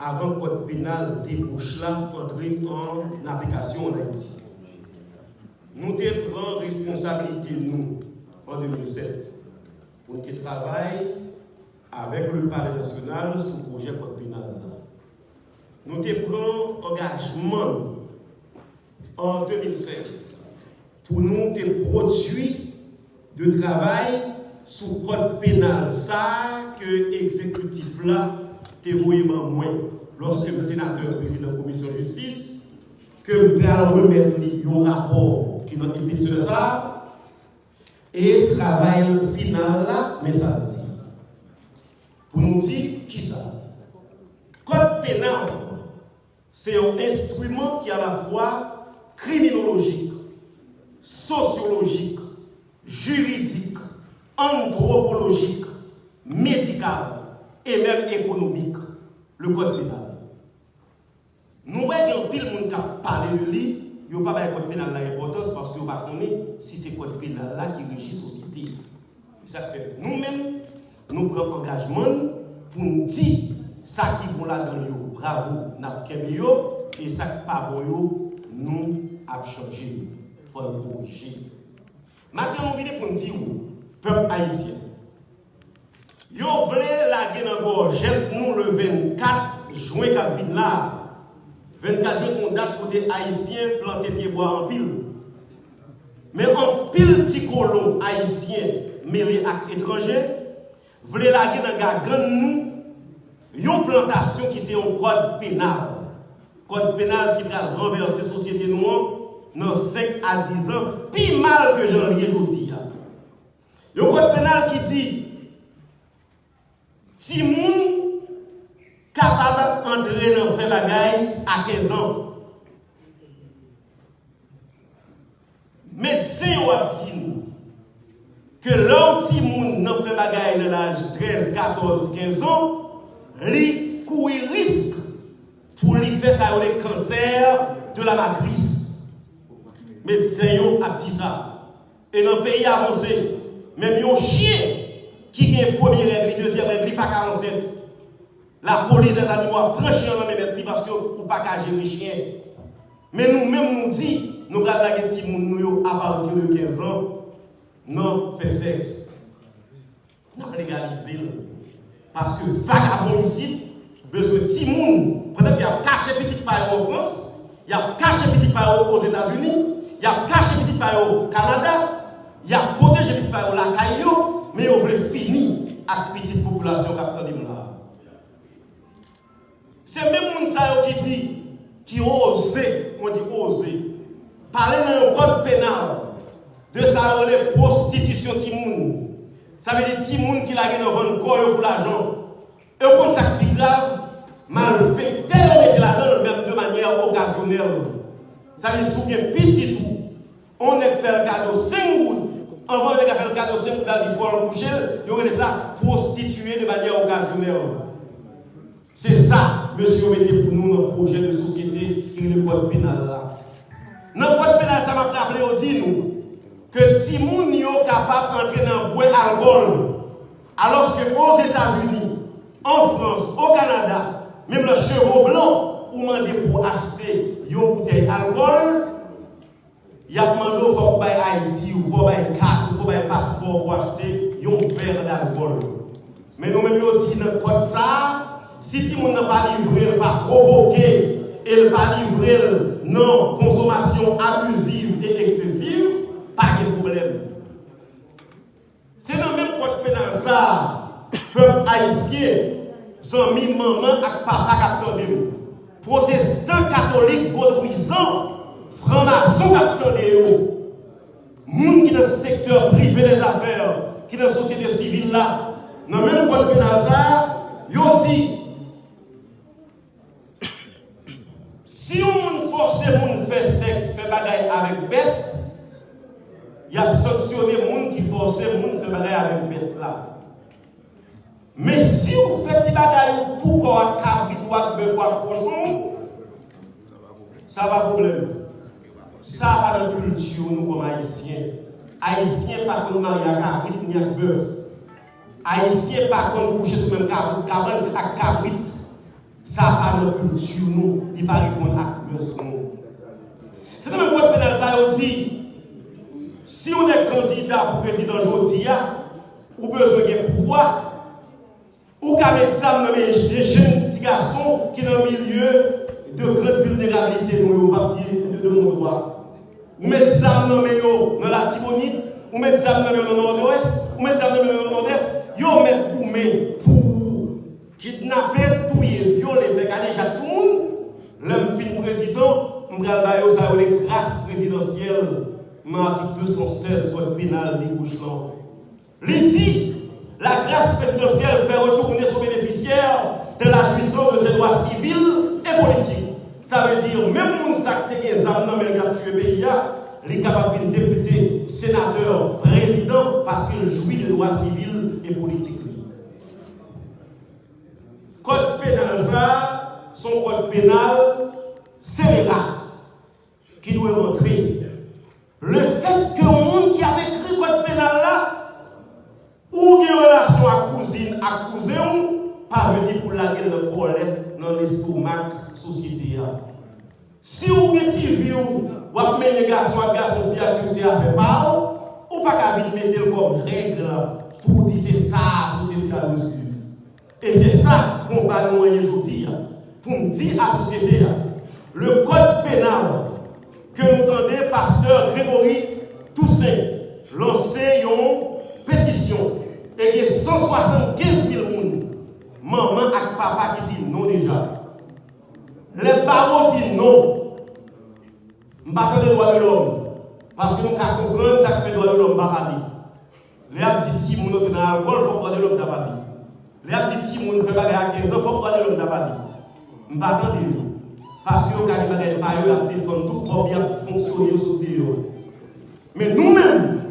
avant que le code pénal débouche là, entrer en application en Haïti. Nous pris responsabilité, nous, en 2007, pour nous travailler avec le Palais national sur le projet code pénal. Nous pris engagement en 2016 pour nous produire de travail sous code pénal. Ça que l'exécutif là te moins lorsque le sénateur président de la commission de justice que nous allons remettre un rapport qui nous dit sur ça et travail final mais ça Pour nous dire qui ça. Code pénal, c'est un instrument qui est à la fois criminologique, sociologique, juridique, anthropologique, médical et même économique, le code pénal. Nous voyons pile monde qui a parlé de lui, il n'y a pas de code pénal l'importance parce qu'il a pas si c'est le code pénal là qui régit la société. Ça fait nous-mêmes, nous prenons engagement pour nous dire ça qui est bon là-dedans, bravo, nous avons et ça qui n'est pas bon, nous avons changé. Il faut le corriger. Maintenant, nous venons pour nous dire, peuple haïtien, vous voulez la guerre gorge, nous le 24 juin qui là. 24 jours sont date côté haïtien planté pied bois en pile. Mais en pile petit colon haïtien mêlé avec étranger, voulez la dans nous une plantation qui c'est un code pénal. Code pénal qui va renverser la société noire dans 5 à 10 ans, plus mal que j'en ai aujourd'hui. Un code pénal qui dit si moun capable d'entrer dans le bagaille à 15 ans. Médecin ou dit que l'homme si moun nan bagaille dans l'âge 13, 14, 15 ans, lui courir risque pour lui faire ça le cancer de la matrice. Médecin a dit ça. Et dans le pays avancé, même un chien qui est première règle, deuxième règle, pas 47. La police des animaux prend chien dans les parce que ou pas qu'à gérer chien. Mais nous-mêmes nous dit, nous allons petit nous à partir de 15 ans, non fait sexe. Nous. Parce que vagabond ici, besoin de petit monde. Peut-être qu'il y a caché petit paille en France, il y a caché petit paille aux États-Unis, il y a caché petit paille au Canada, il y a protégé petit paille au la Caillou, mais on veut petite population qui. C'est même les qui dit, qui ose, on dit oser, parler dans le code pénal de la prostitution de Ça veut dire Timoun qui l'a dans un corps pour l'argent. Et compte ça qui est grave, mal fait, tellement donne même de manière occasionnelle. Ça veut dire souviens petit tout. On est fait le cadeau 5 gouttes avant faire le cadeau, c'est pour aller voir coucher, il y ça prostituer de manière occasionnelle. C'est ça, monsieur, mettez pour nous un projet de société qui est le code pénal là. Dans le code pénal, ça m'a rappelé au dit nous que si moun est capable d'entrer dans le bois alcool, alors qu'aux États-Unis, en France, au Canada, même le chevaux blanc, ou demandé pour acheter une bouteille d'alcool, il a demandé il faut Haïti, ou faut carte, ou passeport pour acheter un verre d'alcool. Mais nous-mêmes, nous dit dans code ça, si tout monde n'a pas livré, pas provoqué, et pas livré non consommation abusive et excessive, pas de problème. C'est dans le même code pénal ça, peuple haïtien, amis, maman et papa protestants catholiques vaudouisants franc-maçon qui Moun qui dans le secteur privé des affaires, qui dans la société civile là, dans le même code pénal ça, yo dit si on force moun faire sexe, faire bagaille avec bête, il y a sanctionné moun qui force moun faire bagaille avec bête là. Mais si vous faites des bagaille pour qu'on cabri, toi, bœuf, cochon, ça va problème. Ça va dans la culture, nous, comme haïtiens. Haïtiens, pas comme mariage à cabrit ni à bœuf. Haïtiens, pas comme coucher sur le même cabrit à cabrit. Ça va à notre culture, nous, il pas répondre à nous. C'est même code pénal ça, dit, si on est candidat pour président aujourd'hui, ou besoin de pouvoir, ou qu'à mettre ça dans des jeunes petits garçons qui sont dans le milieu de grande vulnérabilité, nous, au parti de mon droit. Ou mettre ça dans la Tibonite, ou mettre ça dans le nord-ouest, ou mettre ça dans le nord-est, yo mettre pour pour kidnapper, tuer, violer, faire caler chaque monde. L'homme fin président, m'bral bayo ça les grâces présidentielles, dans l'article 216 code pénal des Gouchelans. Il dit, la grâce présidentielle fait retourner son bénéficiaire de la jouissance de ses droits civils et politiques. Ça veut dire, même a des armes dans le pays, il est capable de député, sénateur, président, parce qu'il jouit de droits civils et politiques. Code pénal, ça, son code pénal, c'est là qui doit rentrer. Le fait que le monde qui avait écrit code pénal là, ou une relation à cousine, à cousin, pas venir pour la gueule de colère dans l'estomac société. Si vous avez TV ou avez un garçon à garçon qui accusé à faire pas, ou pas qu'à mettre comme règle pour dire c'est ça la société a reçu. Et c'est ça qu'on va nous aujourd'hui. Pour dire à la société, le code pénal que nous entendez, pasteur Grégory Toussaint, lancé une pétition et il y a 175 000 personnes, maman et papa qui disent non déjà. Les parents disent non. Je ne pas de droit de l'homme. Parce que nous avons compris ça qui fait droit de l'homme, pas Les gens disent si nous dans l'alcool, il faut droit de l'homme d'abadi. Les gens disent si nous fait bagarre à 15 ans, il faut droit de l'homme d'abadi. Je ne pas Parce que nous avons des bagarres à défendre tout pour bien fonctionner sur le Mais nous-mêmes,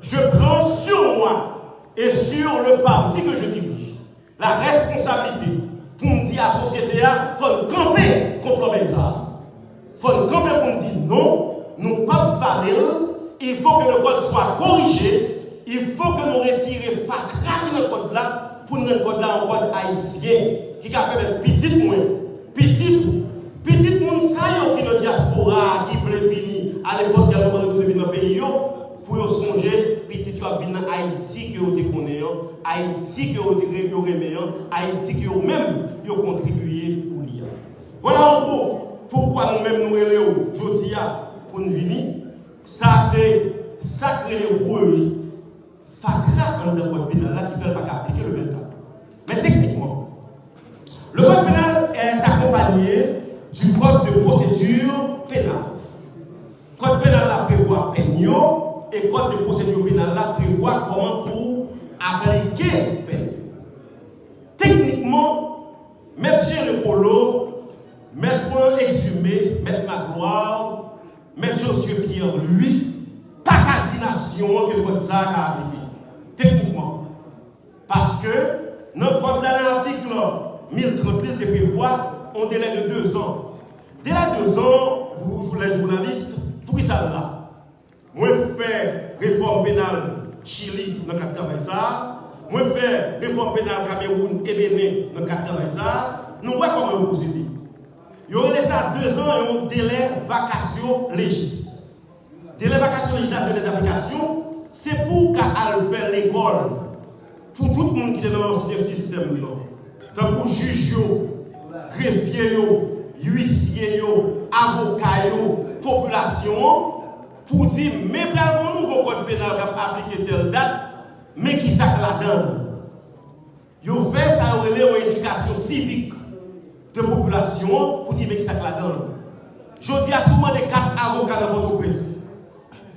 je prends sur moi et sur le parti que je dirige la responsabilité pour me dire à la société, il faut camper. Contre armes. Il faut camper pour me dire non, nous ne pas valer, il faut que le code soit corrigé, il faut que nous retirions fatras de code là pour nous code là en code haïtien qui fait petit moins, petit, petit monde ça qui est diaspora, qui voulait venir à l'époque, qui a venir dans le pays, pour songer, as venir en Haïti que vous connaissez, Haïti que vous aimez, Haïti que vous même vous contribué pour lui. Voilà en gros pourquoi nous-mêmes nous relèvons aujourd'hui pour nous venir. Ça c'est sacré rôle fatra dans le code pénal qui fait pas appliquer le 24. Mais techniquement, le code pénal est accompagné du code de procédure pénale. Et code de procédure pénale là prévoit comment pour appliquer. Techniquement, chez le polo, mettre exhumé, mettre Magloire, mettre Josué Pierre, lui, pas qu'à que code ça a appliqué. Techniquement. Parce que, dans le code de l'article 1030, il prévoit un délai de deux ans. Délai de deux ans, vous, les journalistes, pour ça là moi, fais réforme pénale Chili dans le cadre de ça. Moi, fais réforme pénale Cameroun et Bénin dans le cadre de ça. Nous voyons comment vous procédez. Il y aurait ça deux ans un délai vacation légis. Délai vacation légis, délai d'application, c'est pour qu'elle faire l'école. Pour tout le monde qui est dans l'ancien système. Tant pour juge, greffier, huissier, avocat, population pour dire, mais un nouveau code pénal qui a appliqué telle date, mais qui s'est là-dedans. Ils fait ça une éducation civique de population pour dire, mais qui s'est là-dedans. Je dis à souvent des quatre avocats dans votre presse.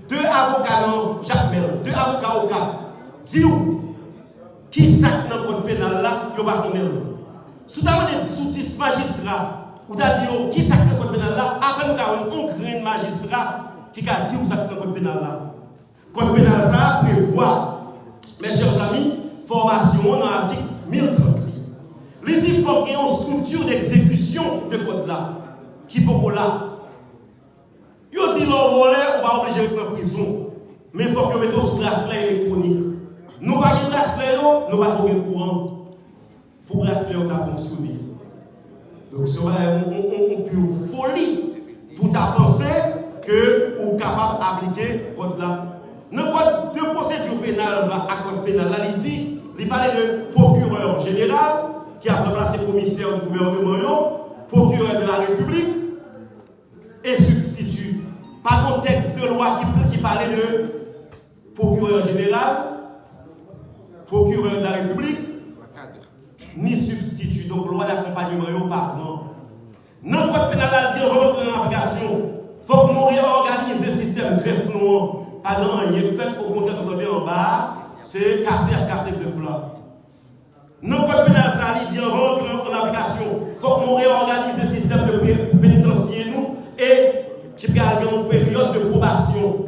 Deux avocats dans Jacques Mel, deux avocats au cas. Dis-nous, qui s'est dans le code pénal là, ils ne pas. Si vous avez 10 magistrats, avez dit, qui s'est dans le code pénal là, après nous avons un grand magistrat qui a dit où ça le code pénal là. Code pénal ça prévoit, mes chers amis, formation dans l'article 1030. Il dit qu'il faut qu'il y ait une structure d'exécution de code là, qui peut là. Il dit l'on volé, on va obliger de prison. Mais il faut que nous mettions sous bracelet électronique. Nous pas de bracelet, nous pas de courant. Pour bracelet, on a fonctionné. Donc, c'est une pure folie pour ta penser que vous êtes capable d'appliquer code là. Dans le code de procédure pénale, à code pénal, il dit, de procureur général qui a remplacé commissaire du gouvernement, procureur de la République et substitut. Par contexte de loi qui, parlait de procureur général, procureur de la République, ni substitut. Donc, loi d'accompagnement, pardon. Dans le code pénal, il dit en application. Il faut que nous réorganisions le système greffe nous. Pas dans rien fait, au contraire, on en bas, c'est casser à casser greffe là. Le code pénal, ça dit rentre en application. Il faut que nous réorganisions le système de pénitentiaire nous et qui garde une période de probation.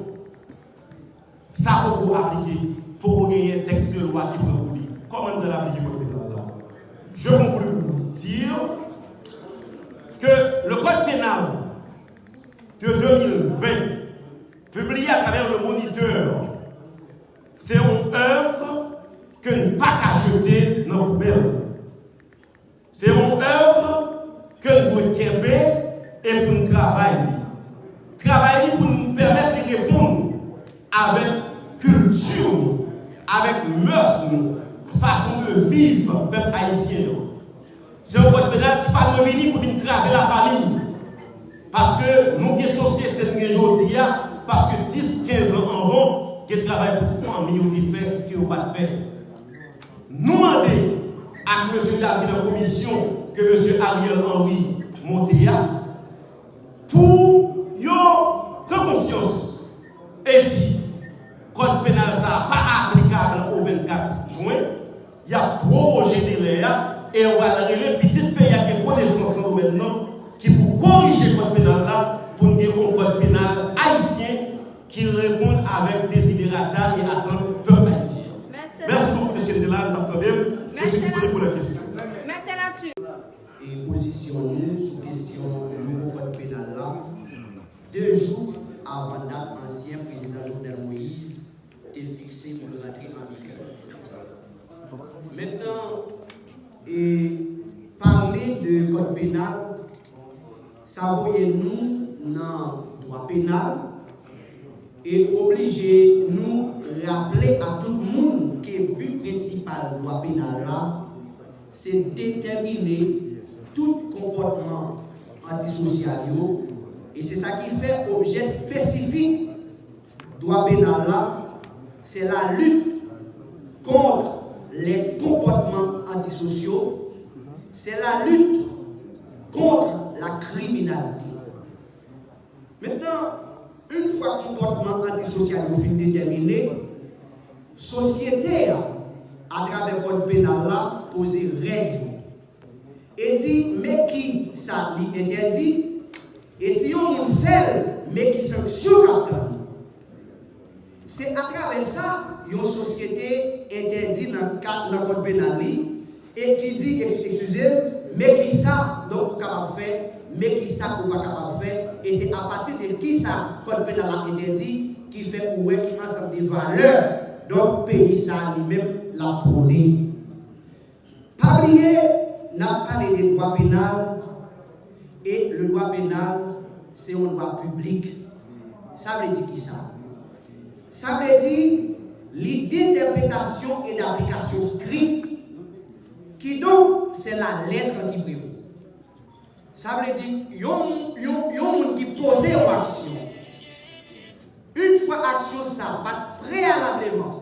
Ça, pour appliquer, pour gagner un texte de loi qui peut vous dire. Comment de l'appliquer pour le pénal là Je conclue pour vous dire que le code pénal de 2020, publié à travers le moniteur, c'est une œuvre que nous pas qu'à jeter dans C'est une œuvre que nous pouvons et pour nous travailler. Travailler pour nous permettre de répondre avec culture, avec mœurs, façon de vivre, peuple haïtien. C'est un code pénal qui pas venir pour craser la famille. Parce que nous, les sociétés de aujourd'hui, parce que 10, 15 ans en rond, qui travaillent pour famille ou qui fait, qui n'ont pas de fait. Nous demandons à M. David commission que M. Ariel Henry Montéa pour yo de conscience et dit code pénal ça pas applicable au 24 juin, il y a prorogé délai et on va arriver petit pays à des connaissances maintenant qui pour corriger le code pénal là pour nous dire un code pénal haïtien qui répond avec désidérata et attend le peuple haïtien. Merci beaucoup de ce que vous là, Je suis disponible pour la question. Et positionnez sous question du nouveau code pénal là, deux jours avant date, ancien président Jovenel Moïse est fixé pour le rentrer en vigueur. Maintenant, et parler de code pénal, ça voyait nous dans le droit pénal et obliger nous rappeler à tout le monde que le but principal du droit pénal là, c'est déterminer tout comportement antisocial et c'est ça qui fait objet spécifique droit pénal là, c'est la lutte contre les comportements antisociaux, c'est la lutte contre la criminalité. Maintenant, une fois le comportement antisocial est déterminé, société, à travers le code pénal, là, poser règles. Et dit, mais qui ça lui interdit, et si on fait, mais qui sanction C'est à travers ça, une société interdit dans le code pénal et qui dit, excusez, mais qui ça, donc, capable faire, mais qui ça, ou pas capable faire, et c'est à partir de qui ça, code pénal interdit, qui fait ou qui ensemble des valeurs, donc, pays ça lui-même la prôné. Pas oublier, n'a parlé des droits pénal, et le droit pénal, c'est un droit public. Ça veut dire qui ça? Ça veut dire l'idée d'interprétation et d'application stricte, qui donc, c'est la lettre qui prévaut. Ça veut dire, il y a un qui pose une action. Une fois action ça, pas préalablement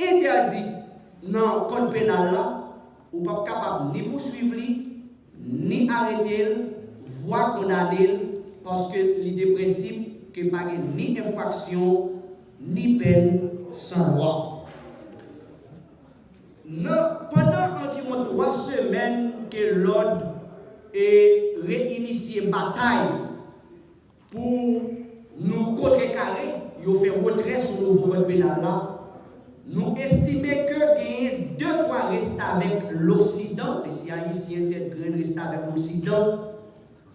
interdit dans le code pénal là, ou pas capable ni poursuivre, ni arrêter, voire condamner, parce que l'idée principe que pas ni infraction, ni peine sans loi. pendant environ trois semaines que l'ordre et réinitier bataille pour nous contrecarrer, nous fait retrait sur le nouveau pénal là. Nous estimons que a deux, trois restent avec l'Occident, les haïtiens tête grain restent avec l'Occident,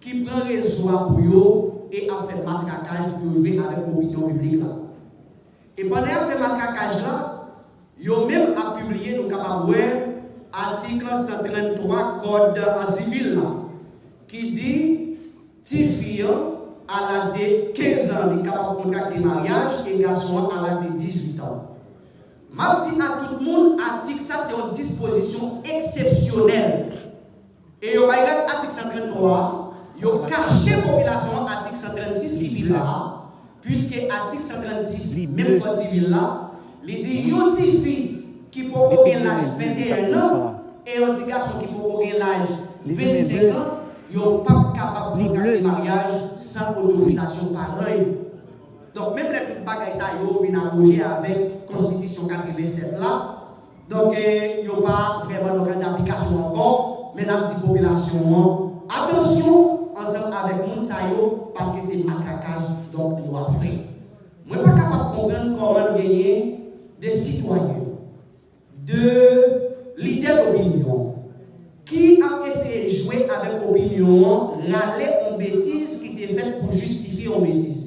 qui prend raison pour eux et a fait matraquage pour jouer avec l'opinion publique. Et pendant a fait matraquage là, ils ont même publié, nous capables article 133 code civil qui dit fille à l'âge de 15 ans, il est de contracter mariage et garçon à l'âge de 18 ans. Je dis à tout le monde, article ça c'est une disposition exceptionnelle. Et au article 133, il a caché la population article 136 qui est là, puisque article 136, même quand il est là, il dit, une petite fille qui peut avoir l'âge 21 ans et un petit garçon qui peut avoir l'âge 25 ans, ils ne sont pas capables de contracter mariage sans autorisation pareille. Donc, même les petites bagailles, ça, ils viennent arranger avec la Constitution 87 là. Donc, il n'y a pas vraiment d'application encore, mais la population, attention, ensemble avec les parce que c'est matraquage, donc il doit faire. Je ne suis pas capable de comprendre comment gagner des citoyens, de leaders d'opinion, qui a essayé de jouer avec l'opinion, l'aller en bêtise qui était faite pour justifier en bêtise.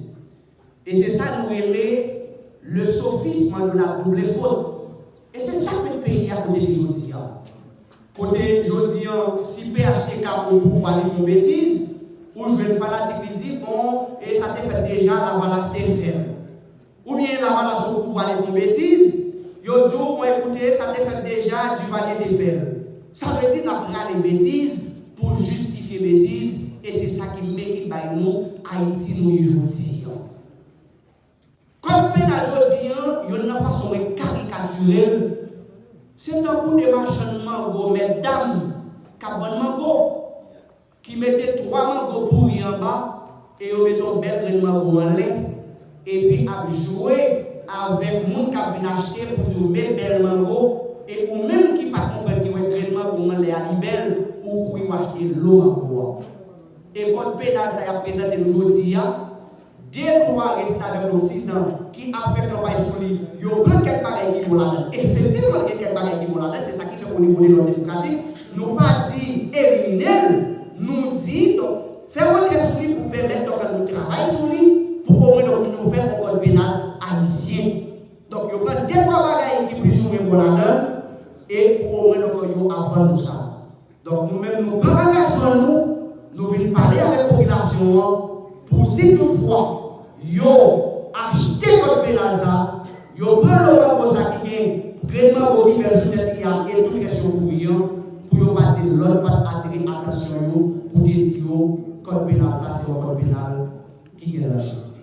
Et c'est ça nous aimer le sophisme de la double faute. Et c'est ça que le pays a côté de aujourd'hui. Côté aujourd'hui, si PHTK ont pouvoir faire bêtises, ou je vais une fanatique qui dit, bon, et ça t'est fait déjà, la valace est ferme. Ou bien la valace au pouvoir faire bêtises, yo dit, bon, écoutez, ça t'est fait déjà, du valier des ferme. Ça veut dire qu'on les bêtises pour justifier bêtises, et c'est ça qui met qui nous, Haïti, nous, aujourd'hui. Comme pénal aujourd'hui, il y a une façon caricaturelle. C'est un coup de machin mango, mesdames, qui mango, qui mettaient trois mangos pourris en bas, et ils mettent un bel mango en lait, et puis à jouer avec les gens qui viennent acheter pour dire bel bel mango, et ou même qui ne comprennent qui ont un mango en lait à libelle, ou qui acheter l'eau mango. Et quand pénal ça a présenté aujourd'hui, deux, trois restent avec l'Occident qui a fait travail sur lui. Il y a de bagages qui vont là-dedans. Effectivement, il y a quelques bagages qui vont là-dedans. C'est ça qui fait qu'au niveau de l'ordre démocratique, nous pas dit éliminer, nous dit faire pour permettre donc nous travailler sur lui pour moins nous faire un code pénal haïtien. Donc, il y a trois bagages qui là-dedans et pour au moins nous avant ça. Donc, nous-mêmes, nous prenons nous, nous venons parler avec la population pour si toutefois, yo achete kote penalza, yo pren lora konsa ki gen, kredman koni bel souten ki ya, e tout kesyon pou yon, pou yo pati lor, pati atire atasyon yo, pou de di yo, kote penalza se yo kote penal, ki gen la chan.